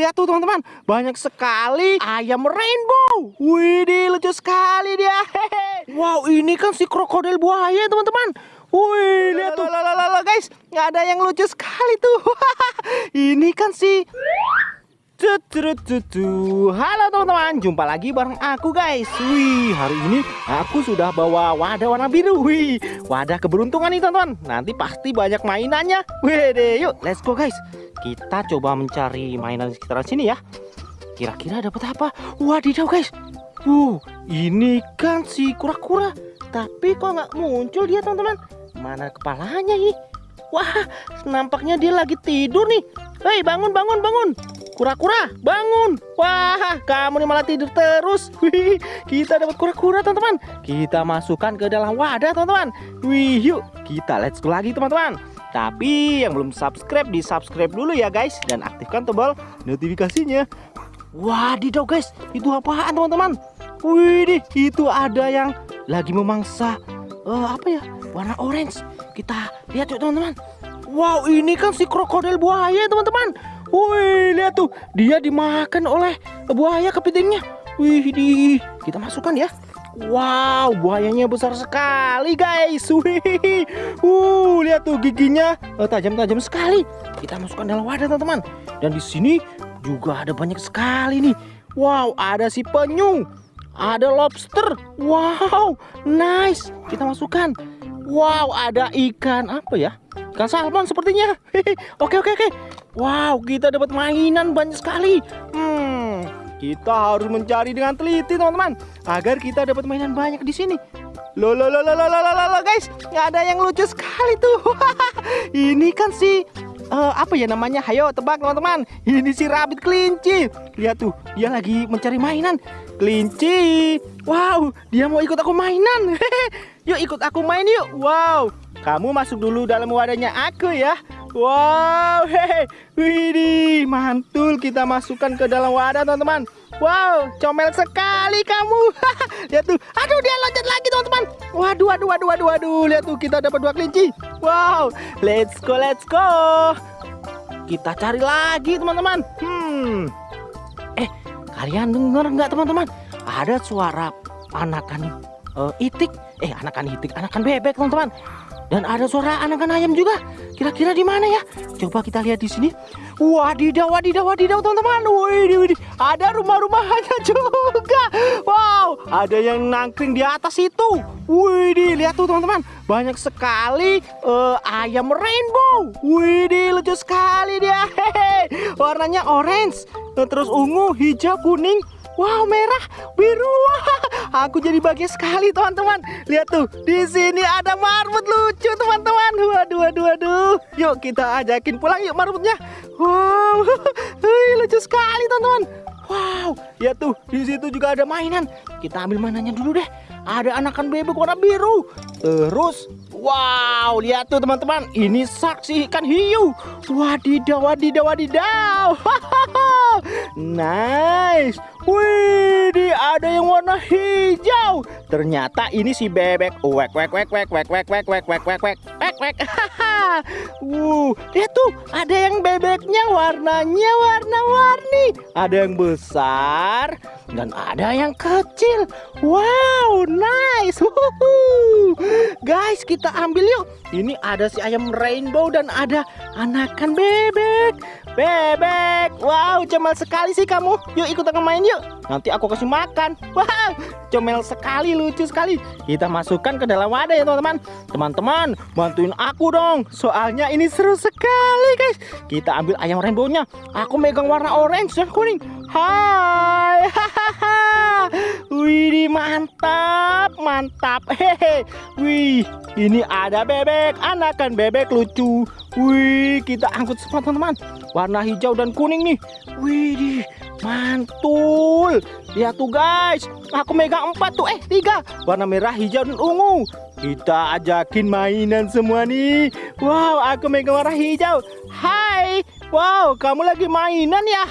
lihat tuh teman-teman, banyak sekali ayam rainbow. Wih, lucu sekali dia. Hehe. Wow, ini kan si krokodil buaya teman-teman. Wih, lihat tuh. Lalalala, guys, nggak ada yang lucu sekali tuh. ini kan si. Halo teman-teman, jumpa lagi bareng aku guys. Wih, hari ini aku sudah bawa wadah warna biru. Wih, wadah keberuntungan nih teman-teman. Nanti pasti banyak mainannya. Wih deh, yuk let's go guys. Kita coba mencari mainan di sekitaran sini ya. Kira-kira dapat apa? Wadidaw guys. Wow, ini kan si kura-kura. Tapi kok nggak muncul dia teman-teman? Mana kepalanya ini? Wah, nampaknya dia lagi tidur nih. Hei, bangun, bangun, bangun. Kura-kura, bangun. Wah, kamu nih malah tidur terus. Wih, kita dapat kura-kura, teman-teman. Kita masukkan ke dalam wadah, teman-teman. Wih, yuk, kita let's go lagi, teman-teman. Tapi yang belum subscribe, di subscribe dulu ya, guys. Dan aktifkan tombol notifikasinya. Wadidaw, guys. Itu apaan, teman-teman? Wih, itu ada yang lagi memangsa uh, apa ya? Warna orange. Kita lihat yuk, teman-teman. Wow, ini kan si krokodil buaya, teman-teman. Wih, lihat tuh, dia dimakan oleh buaya kepitingnya. Wih, di kita masukkan ya. Wow, buayanya besar sekali, guys. Wih, uh, lihat tuh giginya eh, tajam-tajam sekali. Kita masukkan dalam wadah, teman-teman. Dan di sini juga ada banyak sekali nih. Wow, ada si penyu, ada lobster. Wow, nice. Kita masukkan. Wow, ada ikan apa ya? Ikan salmon sepertinya. oke, oke, oke. Wow, kita dapat mainan banyak sekali. Hmm, kita harus mencari dengan teliti, teman-teman, agar kita dapat mainan banyak di sini. Lo lo lo lo lo lo lo guys, nggak ada yang lucu sekali tuh. Ini kan si uh, apa ya namanya? Hayo tebak teman-teman. Ini si rabbit kelinci. Lihat tuh, dia lagi mencari mainan. Kelinci. Wow, dia mau ikut aku mainan. yuk ikut aku main yuk. Wow, kamu masuk dulu dalam wadahnya aku ya. Wow, hehe, widih, mantul kita masukkan ke dalam wadah teman-teman. Wow, comel sekali kamu. lihat tuh, aduh dia loncat lagi teman-teman. Waduh, waduh, waduh, waduh, waduh, lihat tuh kita dapat dua kelinci. Wow, let's go, let's go. Kita cari lagi teman-teman. Hmm, eh, kalian dengar nggak teman-teman? Ada suara anakan uh, itik, eh anakan itik, anakan bebek teman-teman. Dan ada suara anakan ayam juga. Kira-kira di mana ya? Coba kita lihat di sini. Wadidaw, wadidaw, wadidaw, teman-teman. Wih, wih, ada rumah-rumahnya juga. Wow, ada yang nangkring di atas itu. Wih, lihat tuh, teman-teman. Banyak sekali uh, ayam rainbow. Wih, lucu sekali dia. Hehe. Warnanya orange, terus ungu, hijau, kuning, Wow, merah, biru. Aku jadi bahagia sekali, teman-teman. Lihat tuh, di sini ada marmut lucu, teman-teman. Waduh, waduh, waduh. Yuk kita ajakin pulang yuk marmutnya. Wow, lucu sekali, teman-teman. Wow, ya tuh, di situ juga ada mainan. Kita ambil mainannya dulu deh. Ada anakan bebek warna biru. Terus, wow, lihat tuh teman-teman. Ini saksi ikan hiu. Wadidaw, wadidaw, wadidaw. nice. Wih, ada yang warna hijau. Ternyata ini si bebek. Wek wek wek wek wek wek wek wek wek wek wek wek. Wuh, lihat tuh, ada yang bebeknya warnanya warna-warni. Ada yang besar dan ada yang kecil. Wow, nice. Wuhu. Guys, kita ambil yuk. Ini ada si ayam rainbow dan ada anakan bebek. Bebek. Wow, cemal sekali sih kamu. Yuk ikut aku main yuk. Nanti aku kasih makan. Wow, comel sekali, lucu sekali. Kita masukkan ke dalam wadah ya teman-teman. Teman-teman, bantuin aku dong. Soalnya ini seru sekali guys. Kita ambil ayam rainbownya. Aku megang warna orange dan kuning. Hai. Wih, mantap, mantap. Hehe. Wih, ini ada bebek, anakan bebek lucu. Wih, kita angkut semua teman-teman. Warna hijau dan kuning nih. Wih, mantul. Lihat tuh guys, aku megang empat tuh, eh tiga. Warna merah, hijau dan ungu. Kita ajakin mainan semua nih. Wow, aku megang warna hijau. Hai, wow, kamu lagi mainan ya?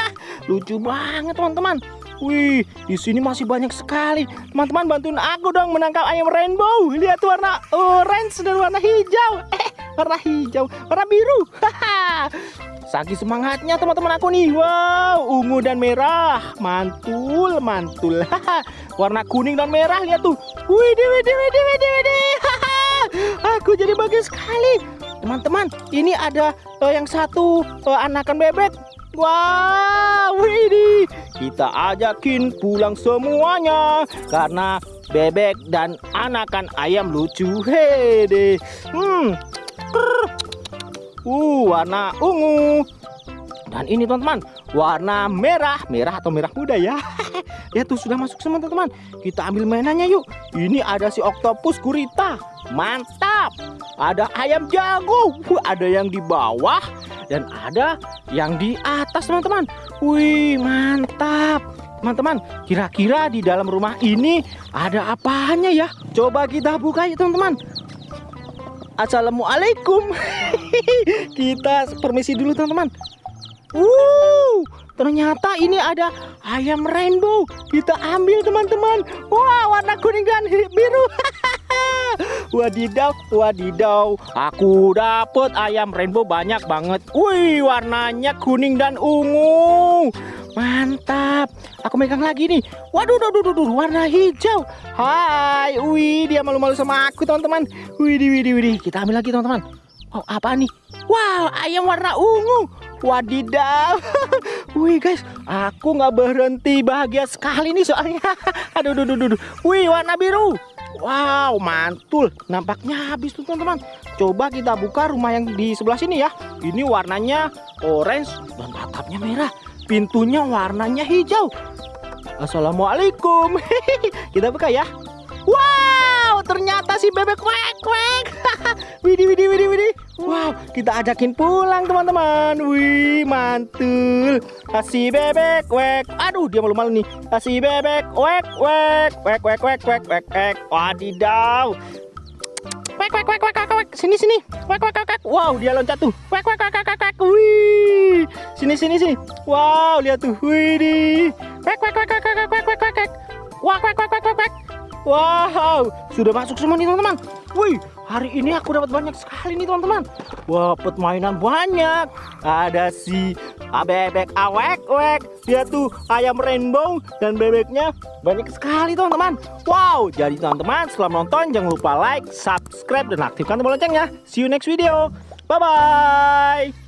Lucu banget teman-teman. Wih, di sini masih banyak sekali. Teman-teman bantuin aku dong menangkap ayam rainbow. Lihat warna orange dan warna hijau. Eh, warna hijau, warna biru. Saking semangatnya teman-teman aku nih. Wow, ungu dan merah. Mantul, mantul. Warna kuning dan merah lihat tuh. Widih, widih, widih, widih, widih. Aku jadi bagus sekali. Teman-teman, ini ada uh, yang satu uh, anakan bebek. Wow, widih. Kita ajakin pulang semuanya karena bebek dan anakan ayam lucu. Hede. Hmm. Uh, warna ungu. Dan ini teman-teman, warna merah, merah atau merah muda ya. ya tuh sudah masuk semua teman-teman. Kita ambil mainannya yuk. Ini ada si oktopus gurita. Mantap. Ada ayam jago. Ada yang di bawah dan ada yang di atas teman-teman. Wih, mantap. Teman-teman, kira-kira di dalam rumah ini ada apanya ya? Coba kita buka yuk teman-teman. Assalamualaikum. kita permisi dulu teman-teman. Uh, ternyata ini ada ayam rainbow. Kita ambil teman-teman. Wah, warna kuning dan biru. wadidaw, wadidaw. Aku dapat ayam rainbow banyak banget. Wih, warnanya kuning dan ungu. Mantap. Aku megang lagi nih. Waduh, waduh, waduh, warna hijau. Hai, wih, dia malu-malu sama aku, teman-teman. Wih, wih, wih, kita ambil lagi, teman-teman. Oh, apa nih? Wow, ayam warna ungu. Wadidaw. Wih guys, aku nggak berhenti bahagia sekali nih soalnya. Aduh, aduh, aduh, aduh. Wih, warna biru. Wow, mantul. Nampaknya habis tuh teman-teman. Coba kita buka rumah yang di sebelah sini ya. Ini warnanya orange dan atapnya merah. Pintunya warnanya hijau. Assalamualaikum. kita buka ya. Ternyata si bebek kwek kwek. widih, widih, widih, widih. Wow, kita ajakin pulang teman-teman. Wih, mantul. Kasih bebek, wek. Aduh, dia malu-malu nih. Kasih bebek, wek, wek, wek, wek, wek, wek, wek, wek. Wadidaw. Wek, wek, wek, wek, wek, wek. Sini, sini. Wek, wek, wek, wek. Wow, dia loncat tuh. Wek, wek, wek, wek, wek, wek. Wih. Sini, sini, sini. Wow, lihat tuh. Wih, di. Wek, wek, wek, wek, wek, wek, wek, wek, wek. Wek, wek, wek, wek, wek, wek. Wow, sudah masuk semua nih teman-teman. Wih, hari ini aku dapat banyak sekali nih teman-teman. Wah, dapat mainan banyak. Ada si bebek awek-wek. Dia tuh ayam rainbow dan bebeknya banyak sekali teman-teman. Wow, jadi teman-teman setelah menonton jangan lupa like, subscribe dan aktifkan tombol loncengnya. See you next video. Bye bye.